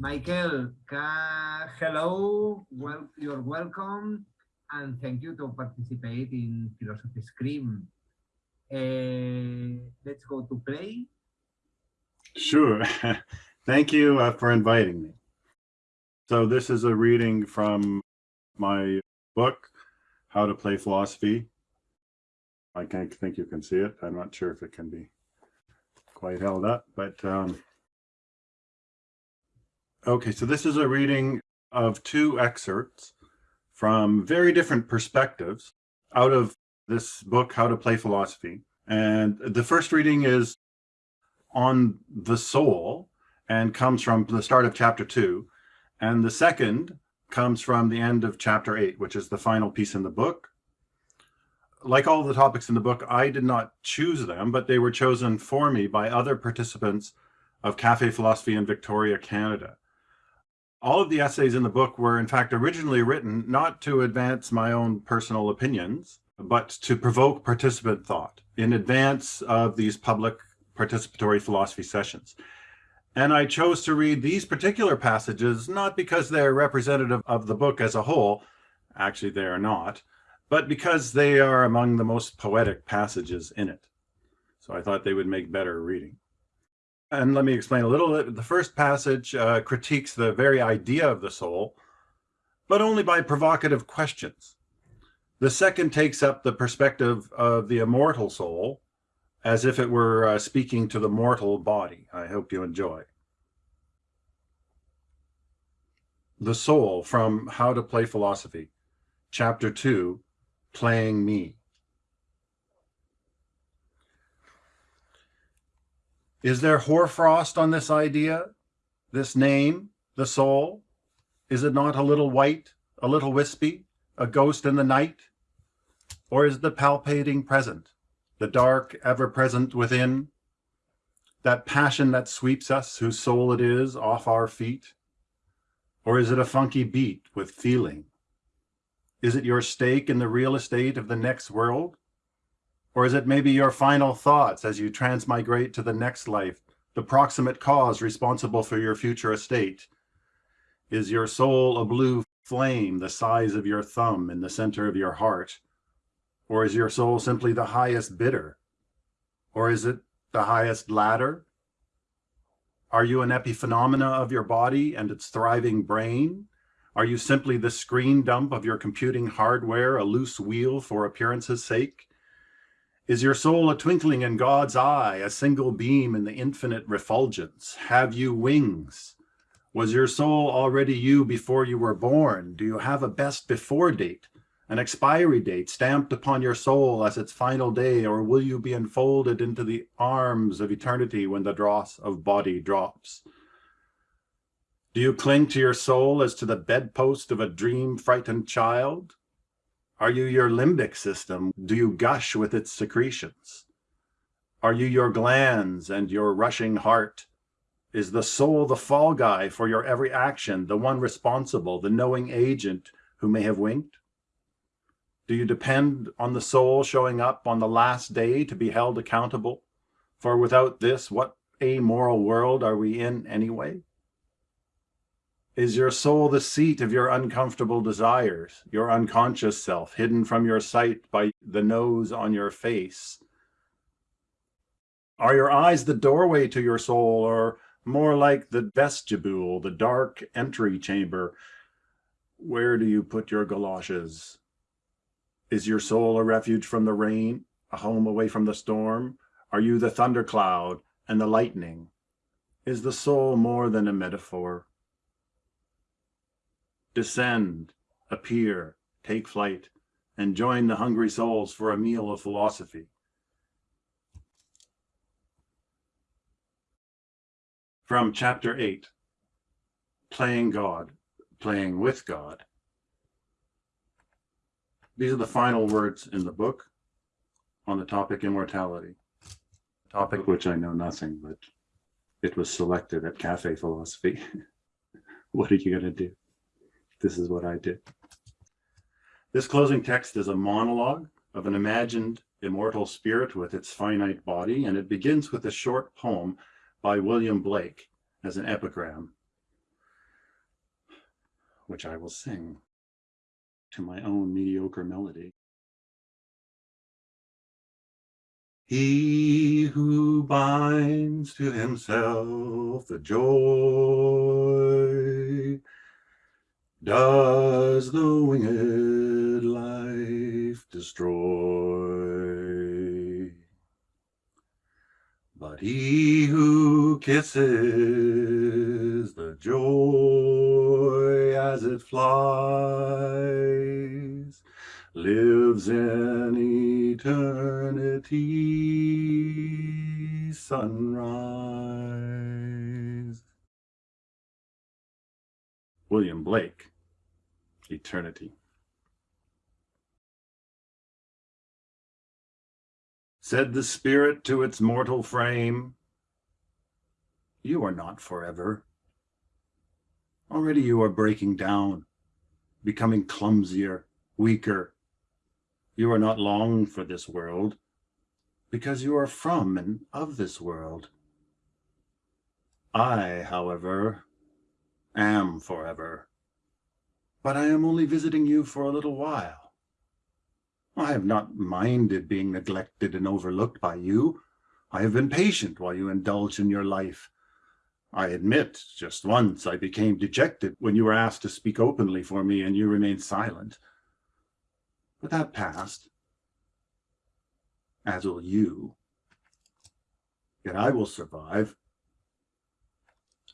Michael, hello, well, you're welcome, and thank you to participate in Philosophy Scream. Uh, let's go to play. Sure. thank you uh, for inviting me. So this is a reading from my book, How to Play Philosophy. I can't think you can see it. I'm not sure if it can be quite held up, but um, okay, so this is a reading of two excerpts from very different perspectives out of this book, How to Play Philosophy. And the first reading is on the soul and comes from the start of chapter two. And the second comes from the end of chapter eight, which is the final piece in the book. Like all the topics in the book, I did not choose them, but they were chosen for me by other participants of Cafe Philosophy in Victoria, Canada. All of the essays in the book were in fact originally written not to advance my own personal opinions, but to provoke participant thought in advance of these public participatory philosophy sessions. And I chose to read these particular passages, not because they're representative of the book as a whole, actually they are not, but because they are among the most poetic passages in it. So I thought they would make better reading. And let me explain a little bit. The first passage uh, critiques the very idea of the soul, but only by provocative questions. The second takes up the perspective of the immortal soul, as if it were uh, speaking to the mortal body. I hope you enjoy. The Soul from How to Play Philosophy, Chapter 2, Playing Me. Is there hoarfrost on this idea, this name, the soul? Is it not a little white, a little wispy, a ghost in the night? Or is the palpating present, the dark ever present within, that passion that sweeps us, whose soul it is, off our feet? Or is it a funky beat with feeling? Is it your stake in the real estate of the next world? Or is it maybe your final thoughts as you transmigrate to the next life, the proximate cause responsible for your future estate? Is your soul a blue flame the size of your thumb in the center of your heart? Or is your soul simply the highest bidder? Or is it the highest ladder? Are you an epiphenomena of your body and its thriving brain? Are you simply the screen dump of your computing hardware, a loose wheel for appearance's sake? Is your soul a twinkling in God's eye, a single beam in the infinite refulgence? Have you wings? Was your soul already you before you were born? Do you have a best before date? an expiry date stamped upon your soul as its final day, or will you be enfolded into the arms of eternity when the dross of body drops? Do you cling to your soul as to the bedpost of a dream-frightened child? Are you your limbic system? Do you gush with its secretions? Are you your glands and your rushing heart? Is the soul the fall guy for your every action, the one responsible, the knowing agent who may have winked? Do you depend on the soul showing up on the last day to be held accountable? For without this, what amoral world are we in anyway? Is your soul the seat of your uncomfortable desires, your unconscious self, hidden from your sight by the nose on your face? Are your eyes the doorway to your soul, or more like the vestibule, the dark entry chamber? Where do you put your galoshes? Is your soul a refuge from the rain, a home away from the storm? Are you the thundercloud and the lightning? Is the soul more than a metaphor? Descend, appear, take flight, and join the hungry souls for a meal of philosophy. From chapter 8, Playing God, Playing with God. These are the final words in the book on the topic immortality. a Topic which I know nothing, but it was selected at Cafe Philosophy. what are you going to do? This is what I did. This closing text is a monologue of an imagined immortal spirit with its finite body, and it begins with a short poem by William Blake as an epigram. which I will sing to my own mediocre melody. He who binds to himself the joy does the winged life destroy. But he who kisses the joy as it flies lives in eternity sunrise. Blake, Eternity. Said the spirit to its mortal frame, You are not forever. Already you are breaking down, becoming clumsier, weaker, you are not long for this world, because you are from and of this world. I, however, am forever, but I am only visiting you for a little while. I have not minded being neglected and overlooked by you. I have been patient while you indulge in your life. I admit, just once I became dejected when you were asked to speak openly for me and you remained silent. But that passed, as will you. Yet I will survive.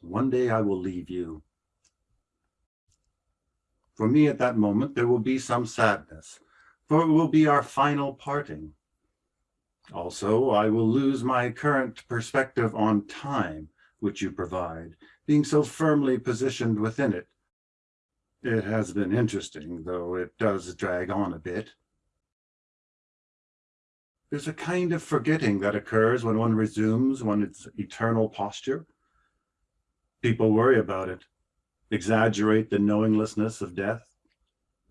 One day I will leave you. For me at that moment, there will be some sadness, for it will be our final parting. Also, I will lose my current perspective on time, which you provide, being so firmly positioned within it. It has been interesting, though it does drag on a bit. There's a kind of forgetting that occurs when one resumes one's eternal posture. People worry about it, exaggerate the knowinglessness of death.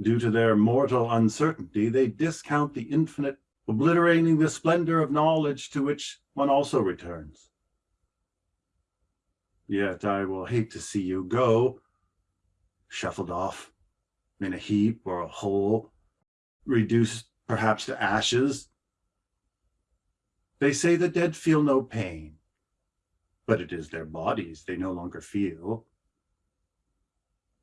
Due to their mortal uncertainty, they discount the infinite, obliterating the splendor of knowledge to which one also returns. Yet I will hate to see you go, shuffled off in a heap or a hole, reduced perhaps to ashes. They say the dead feel no pain, but it is their bodies they no longer feel.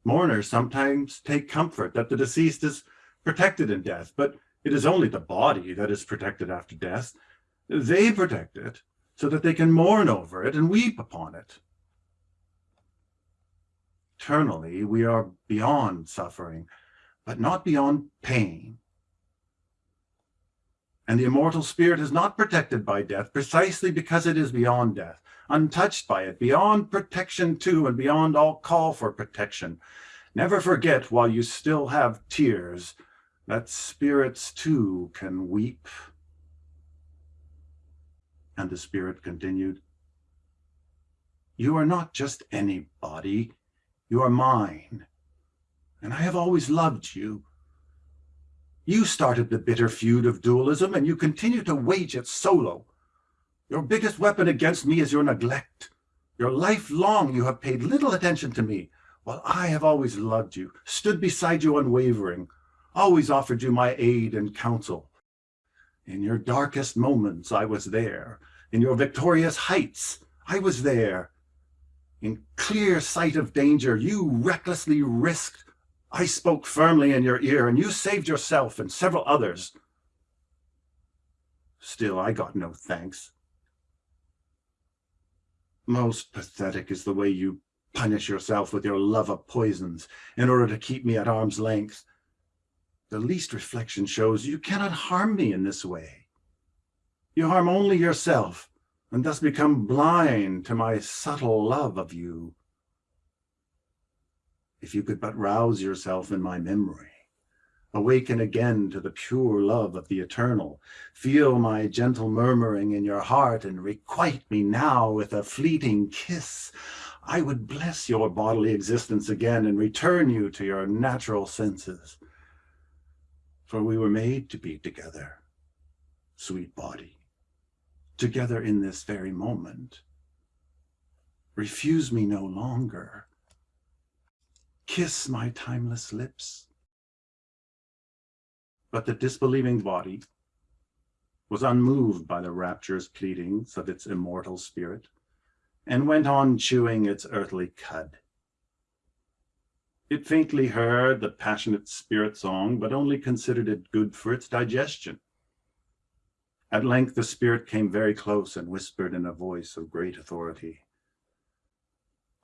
Mourners sometimes take comfort that the deceased is protected in death, but it is only the body that is protected after death. They protect it so that they can mourn over it and weep upon it eternally, we are beyond suffering, but not beyond pain. And the immortal spirit is not protected by death precisely because it is beyond death, untouched by it, beyond protection too, and beyond all call for protection. Never forget while you still have tears that spirits too can weep. And the spirit continued, You are not just anybody. You are mine, and I have always loved you. You started the bitter feud of dualism, and you continue to wage it solo. Your biggest weapon against me is your neglect. Your life long you have paid little attention to me, while I have always loved you, stood beside you unwavering, always offered you my aid and counsel. In your darkest moments, I was there. In your victorious heights, I was there. In clear sight of danger, you recklessly risked. I spoke firmly in your ear, and you saved yourself and several others. Still, I got no thanks. Most pathetic is the way you punish yourself with your love of poisons in order to keep me at arm's length. The least reflection shows you cannot harm me in this way. You harm only yourself and thus become blind to my subtle love of you. If you could but rouse yourself in my memory, awaken again to the pure love of the eternal, feel my gentle murmuring in your heart, and requite me now with a fleeting kiss, I would bless your bodily existence again and return you to your natural senses. For we were made to be together, sweet body together in this very moment. Refuse me no longer. Kiss my timeless lips. But the disbelieving body was unmoved by the rapturous pleadings of its immortal spirit and went on chewing its earthly cud. It faintly heard the passionate spirit song, but only considered it good for its digestion. At length the spirit came very close and whispered in a voice of great authority,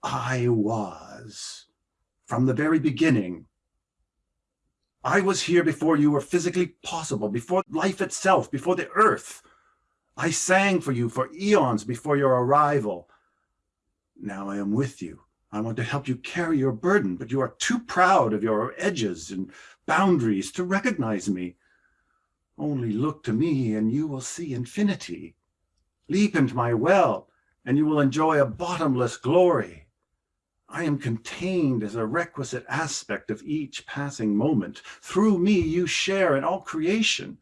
I was, from the very beginning, I was here before you were physically possible, before life itself, before the earth. I sang for you for eons before your arrival. Now I am with you. I want to help you carry your burden, but you are too proud of your edges and boundaries to recognize me. Only look to me and you will see infinity. Leap into my well and you will enjoy a bottomless glory. I am contained as a requisite aspect of each passing moment. Through me, you share in all creation.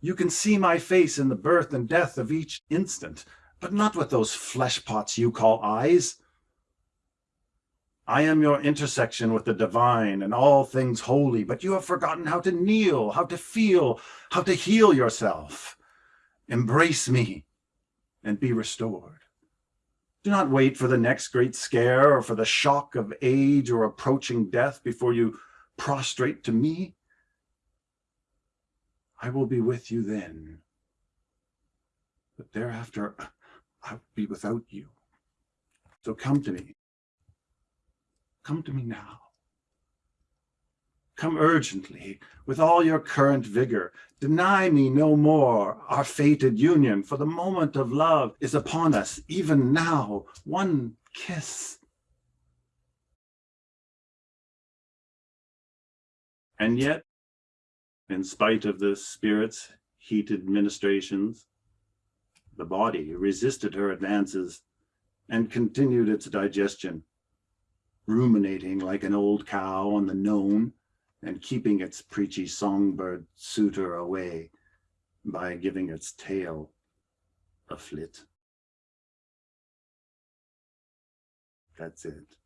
You can see my face in the birth and death of each instant, but not with those flesh pots you call eyes. I am your intersection with the divine and all things holy, but you have forgotten how to kneel, how to feel, how to heal yourself. Embrace me and be restored. Do not wait for the next great scare or for the shock of age or approaching death before you prostrate to me. I will be with you then. But thereafter, I will be without you. So come to me. Come to me now. Come urgently, with all your current vigor. Deny me no more our fated union, for the moment of love is upon us, even now. One kiss. And yet, in spite of the spirit's heated ministrations, the body resisted her advances and continued its digestion, ruminating like an old cow on the known and keeping its preachy songbird suitor away by giving its tail a flit. That's it.